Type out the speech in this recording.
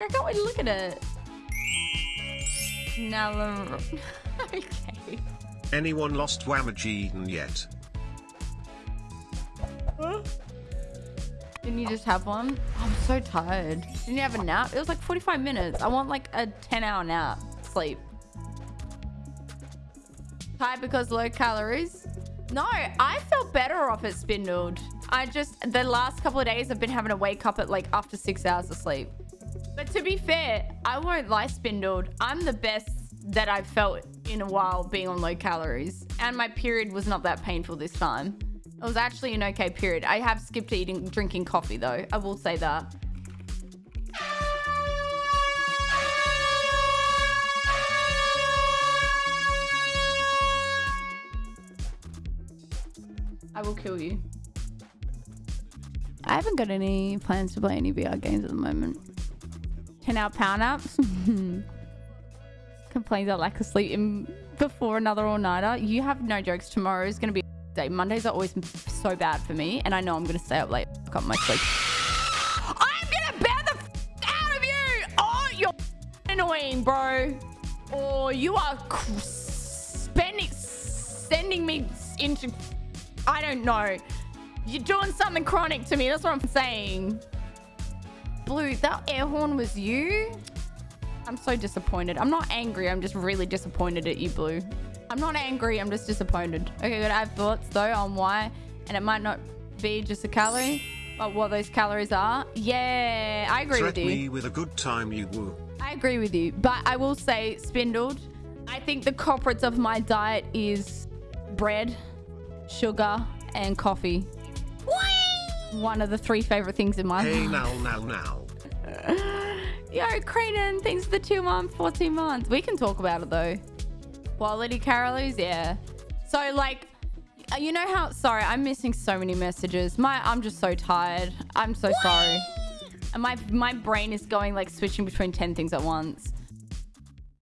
I can't wait to look at it. Now, okay. Anyone lost Wamageddon yet? Huh? Didn't you just have one? Oh, I'm so tired. Didn't you have a nap? It was like 45 minutes. I want like a 10 hour nap. Sleep. Tired because low calories? No, I felt better off at Spindled. I just, the last couple of days I've been having to wake up at like after six hours of sleep. But to be fair, I won't lie Spindled. I'm the best that I've felt in a while being on low calories. And my period was not that painful this time. It was actually an okay period. I have skipped eating, drinking coffee though. I will say that. I will kill you. I haven't got any plans to play any VR games at the moment. 10 hour power naps. Complains I lack of sleep in before another all-nighter. You have no jokes. Tomorrow is going to be day. Mondays are always so bad for me. And I know I'm going to stay up late. Fuck up my sleep. I'm going to bear the out of you. Oh, you're annoying, bro. Or you are spending, sending me into... I don't know. You're doing something chronic to me. That's what I'm saying. Blue, that air horn was you? I'm so disappointed. I'm not angry. I'm just really disappointed at you, Blue. I'm not angry. I'm just disappointed. Okay, good. I have thoughts, though, on why. And it might not be just a calorie, but what those calories are. Yeah, I agree Threat with you. me with a good time you woo. I agree with you. But I will say, Spindled, I think the culprits of my diet is bread, sugar, and coffee. One of the three favorite things in my Hey life. now now now. Yo, Creighton, thanks for the two months, 14 months. We can talk about it though. Quality calories, yeah. So like, uh, you know how, sorry, I'm missing so many messages. My, I'm just so tired. I'm so sorry. And my, my brain is going like switching between 10 things at once.